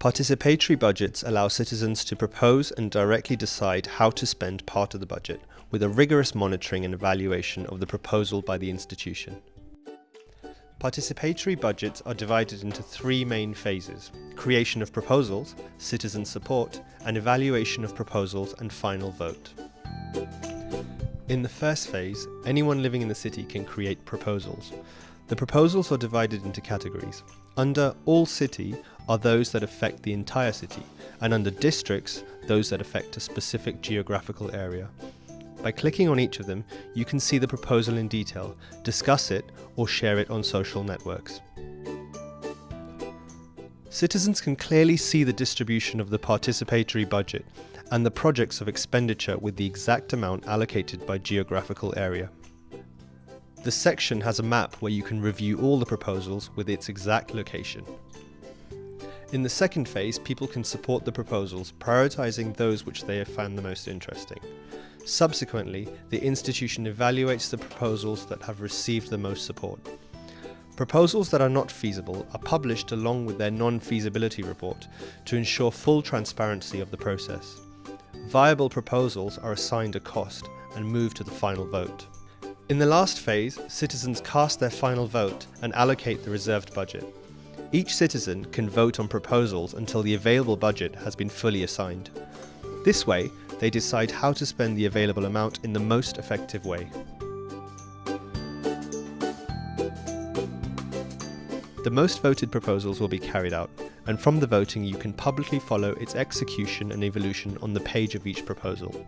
Participatory budgets allow citizens to propose and directly decide how to spend part of the budget, with a rigorous monitoring and evaluation of the proposal by the institution. Participatory budgets are divided into three main phases creation of proposals, citizen support, and evaluation of proposals and final vote. In the first phase, anyone living in the city can create proposals. The proposals are divided into categories. Under All City are those that affect the entire city, and under Districts, those that affect a specific geographical area. By clicking on each of them, you can see the proposal in detail, discuss it, or share it on social networks. Citizens can clearly see the distribution of the participatory budget and the projects of expenditure with the exact amount allocated by geographical area. The section has a map where you can review all the proposals with its exact location. In the second phase, people can support the proposals, prioritising those which they have found the most interesting. Subsequently, the institution evaluates the proposals that have received the most support. Proposals that are not feasible are published along with their non-feasibility report to ensure full transparency of the process. Viable proposals are assigned a cost and move to the final vote. In the last phase, citizens cast their final vote and allocate the reserved budget. Each citizen can vote on proposals until the available budget has been fully assigned. This way, they decide how to spend the available amount in the most effective way. The most voted proposals will be carried out, and from the voting you can publicly follow its execution and evolution on the page of each proposal.